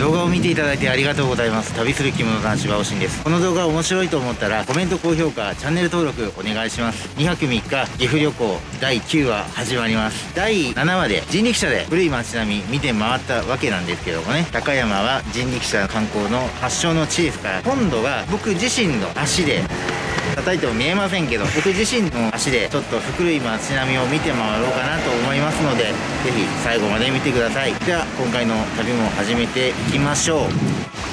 動画を見ていただいてありがとうございます。旅する着物男子バオシンです。この動画面白いと思ったらコメント高評価チャンネル登録お願いします。2泊3日岐阜旅行。第9話始まります。第7話で人力車で古い街並み見て回ったわけなんですけどもね。高山は人力車観光の発祥の地ですから今度は僕自身の足で叩いても見えませんけど僕自身の足でちょっと古い街並みを見て回ろうかなと思いますので是非最後まで見てください。では今回の旅も始めていきましょう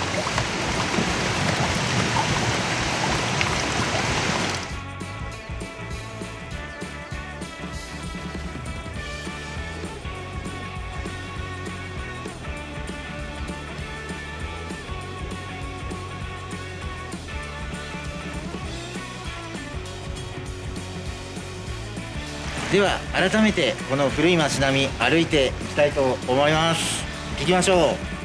では改めてこの古い町並み歩いていきたいと思います。行きましょう。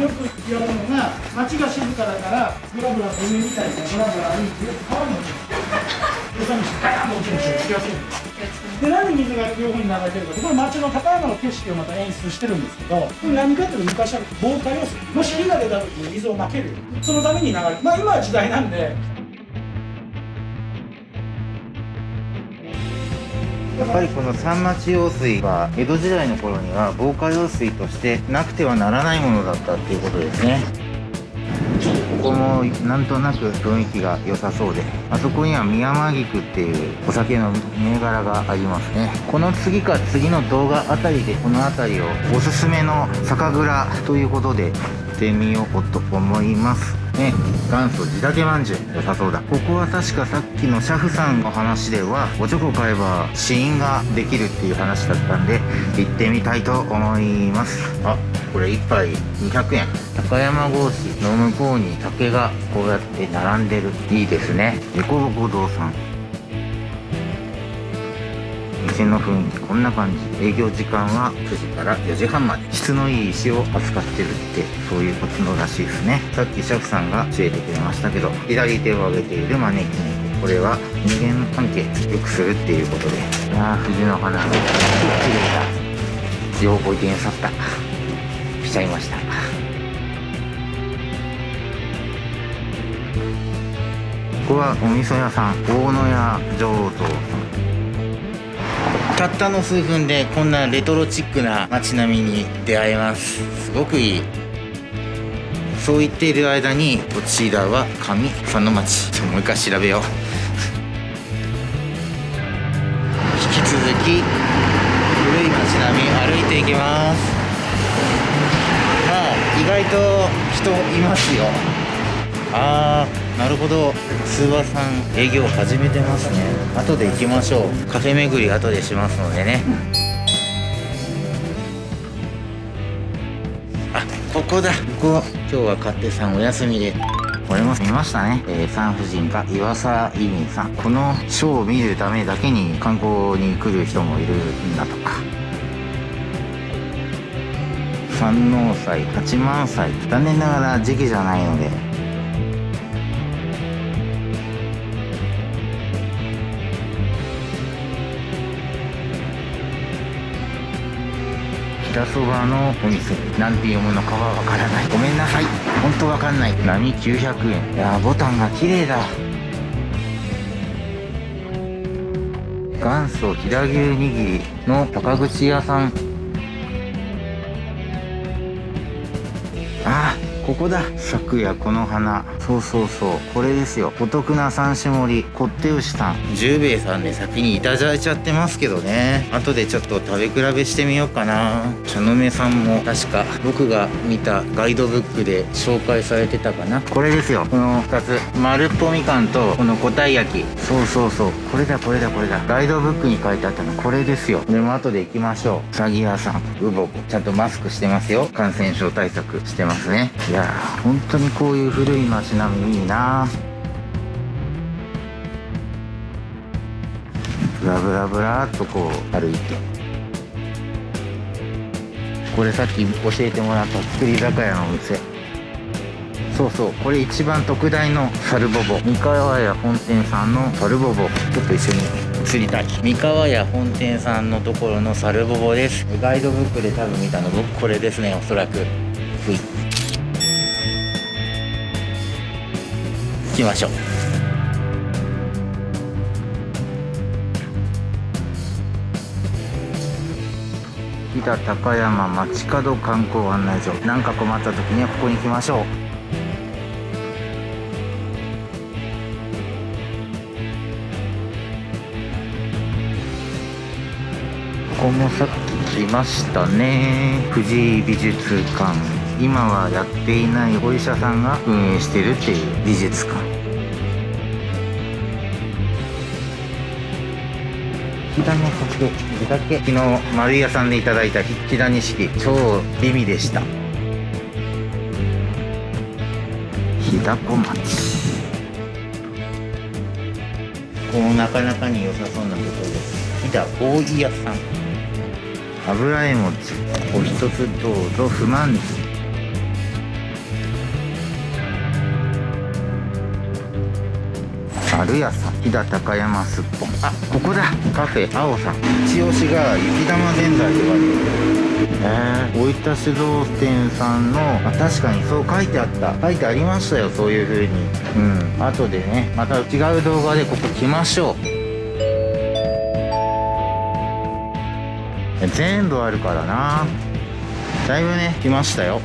よく言われるのが街が静かだからブラブラ海みたいなブラブラ歩いて川に落ちる。餌にしてガヤンと落ちるんですよ。でなんで水が両方に流れてるかってこれ街の高山の景色をまた演出してるんですけどこれ何かっていうと昔は防火用水。もし火が出た時に水をまける。そのために流れる。まあ今は時代なんでやっぱりこの三町用水は江戸時代の頃には防火用水としてなくてはならないものだったっていうことですね。ここもなんとなく雰囲気が良さそうであそこには宮間菊っていうお酒の銘柄がありますね。この次か次の動画あたりでこの辺りをおすすめの酒蔵ということでってみようと思います。ね元祖地立まんじゅう。良さそうだ。ここは確かさっきのシャフさんの話ではおちょこ買えば試飲ができるっていう話だったんで行ってみたいと思います。あこれ1杯200円。高山格子の向こうに竹がこうやって並んでる。いいですね。エコボコ堂さん。店の雰囲気こんな感じ。営業時間は9時から4時半まで。質のいい石を扱ってるってそういうことのらしいですね。さっきシェフさんが教えてくれましたけど左手を上げている招き猫これは人間関係良くするっていうことで。いやー藤の花が綺麗だ。情報転去った。しちゃいました。ここはお味噌屋さん大野屋醸造さんたったの数分でこんなレトロチックな街並みに出会えます。すごくいい。そう言っている間にこちらは上佐野町ちょもう一回調べよう。引き続き古い街並み歩いていきます。まあ意外と人いますよ。あーなるほど。通話さん営業始めてますね。後で行きましょう。カフェ巡り後でしますのでね。あここだ。ここ。今日は勝手さんお休みで。これも見ましたね、えー、産婦人科岩佐委員さん。このショーを見るためだけに観光に来る人もいるんだとか。三能祭八幡祭。残念ながら時期じゃないので。板そばのお店。なんて読むのかはわからない。ごめんなさい。ほんとわかんない。波900円。いやボタンが綺麗だ。元祖飛騨牛握りの高口屋さん。ここだ。昨夜この花。そうそうそう。これですよ。お得な三種盛り。こって牛さん。十兵衛さんで先にいただいちゃってますけどね。後でちょっと食べ比べしてみようかな。茶の目さんも確か僕が見たガイドブックで紹介されてたかな。これですよ。この2つ。丸っぽみかんとこの五体焼き。そうそうそう。これだこれだこれだ。ガイドブックに書いてあったの。これですよ。でも後で行きましょう。うさぎ屋さん。ウボコちゃんとマスクしてますよ。感染症対策してますね。いやー本当にこういう古い街並みいいな。ブラブラブラっとこう歩いて。これさっき教えてもらった作り酒屋のお店。そうそうこれ一番特大のサルボボ。三河屋本店さんのサルボボ。ちょっと一緒に映りたい。三河屋本店さんのところのサルボボです。ガイドブックで多分見たの僕これですねおそらく。ふきましょう。飛騨高山街角観光案内所。何か困った時にはここに来ましょう。ここもさっき来ましたね。藤井美術館。今はやっていないお医者さんが運営してるっていう美術館。引田の酒地酒昨日丸井屋さんでいただいた引田錦。超美味でした。日高町ここもなかなかに良さそうなところです。飛騨大井屋さん。油絵餅お一つどうぞ不満。地丸屋さん飛騨高山すっぽんあここだ。カフェ青さん。一押しが雪玉ぜんざいではえー、大分酒造店さんのあ確かにそう書いてあった。書いてありましたよそういう風に。うん。後でねまた違う動画でここ来ましょう。全部あるからな。だいぶね来ましたよ。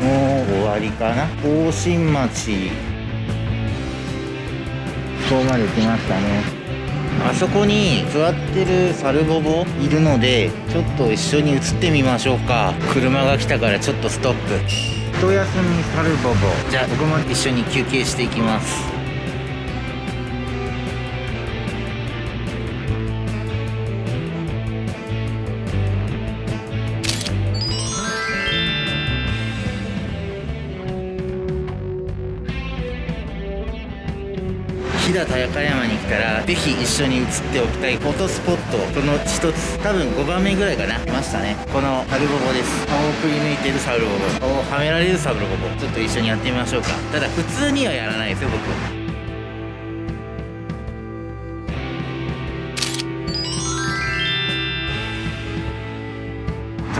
もう終わりかな。甲信町ここまで来ましたね。あそこに座ってるサルボボ？いるのでちょっと一緒に写ってみましょうか。車が来たからちょっとストップ。一休みサルボボ。じゃあ僕も一緒に休憩していきます飛騨高山に来たらぜひ一緒に写っておきたいフォトスポットその一つ多分5番目ぐらいかな。来ましたね。このサルボボです。顔をくり抜いてるサルボボ。顔をはめられるサルボボちょっと一緒にやってみましょうか。ただ普通にはやらないですよ僕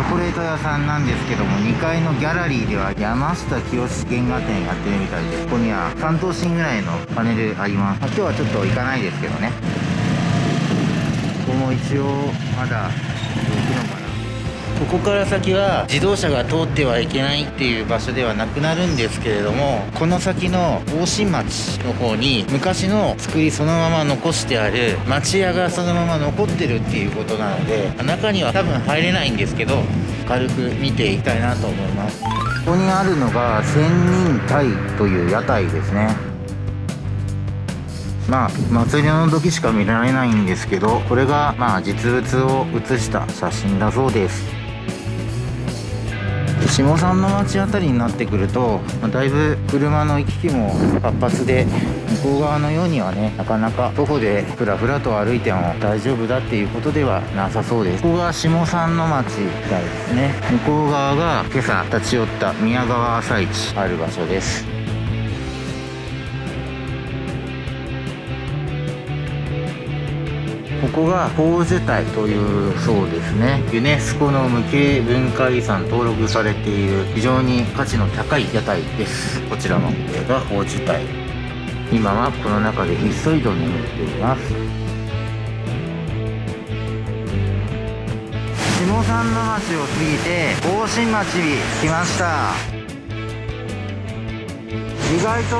チョコレート屋さんなんですけども2階のギャラリーでは山下清原画展やってるみたいですここには3等身ぐらいのパネルあります、まあ今日はちょっと行かないですけどね。ここも一応まだ行くのかなここから先は自動車が通ってはいけないっていう場所ではなくなるんですけれどもこの先の大新町の方に昔の作りそのまま残してある町屋がそのまま残ってるっていうことなので中には多分入れないんですけど軽く見ていきたいなと思います。ここにあるのが仙人鯛という屋台ですね。まあ祭りの時しか見られないんですけどこれがまあ実物を写した写真だそうです。下山の町辺りになってくると、だいぶ車の行き来も活発で向こう側のようにはねなかなか徒歩でふらふらと歩いても大丈夫だっていうことではなさそうです。ここが下山の町みたいですね。向こう側が今朝立ち寄った宮川朝市ある場所です。ここが宝珠台というそうですね。ユネスコの無形文化遺産登録されている非常に価値の高い屋台です。こちらのこれが宝珠台。今はこの中でひっそりと眠っています。下山の町を過ぎて大新町に来ました。意外と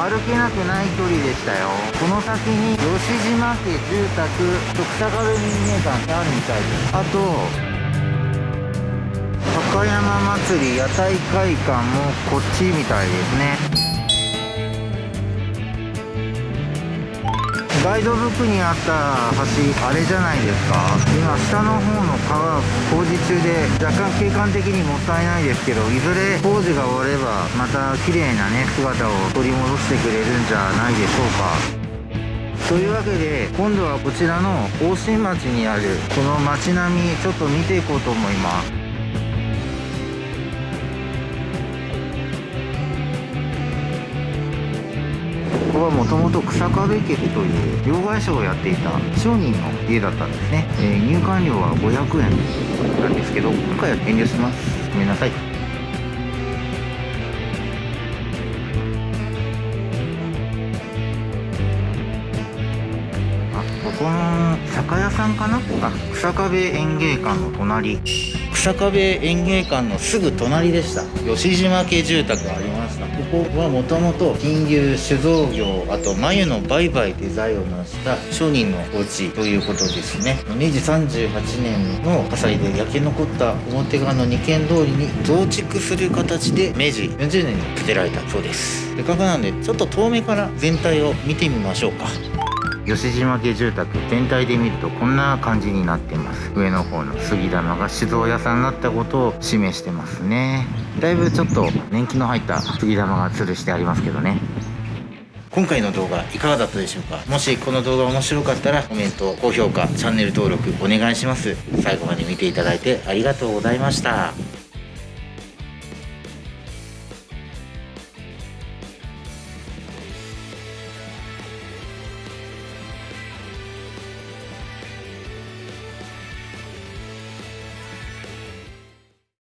歩けなくない距離でしたよ。この先に吉島家住宅徳高部民芸館ってあるみたいです。あと高山祭り屋台会館もこっちみたいですね。ガイドブックにあった橋あれじゃないですか。今下の方の川工事中で若干景観的にもったいないですけどいずれ工事が終わればまた綺麗なね姿を取り戻してくれるんじゃないでしょうか。というわけで今度はこちらの大新町にあるこの街並みちょっと見ていこうと思います。ここはもともと草壁家という両替商をやっていた商人の家だったんですね、えー入館料は500円。なんですけど今回は遠慮します。ごめんなさい。あここの酒屋さんかな？あ草壁園芸館の隣。草壁園芸館のすぐ隣でした。吉島家住宅ありましたここはもともと金融酒造業あと繭の売買デザインを成した商人のお家ということですね。明治38年の火災で焼け残った表側の二軒通りに増築する形で明治40年に建てられたそうです。せっかくなんでちょっと遠目から全体を見てみましょうか。吉島家住宅全体で見るとこんな感じになってます。上の方の杉玉が酒造屋さんになったことを示してますね。だいぶちょっと年季の入った杉玉が吊るしてありますけどね。今回の動画いかがだったでしょうか？もしこの動画面白かったらコメント高評価チャンネル登録お願いします。最後まで見ていただいてありがとうございました。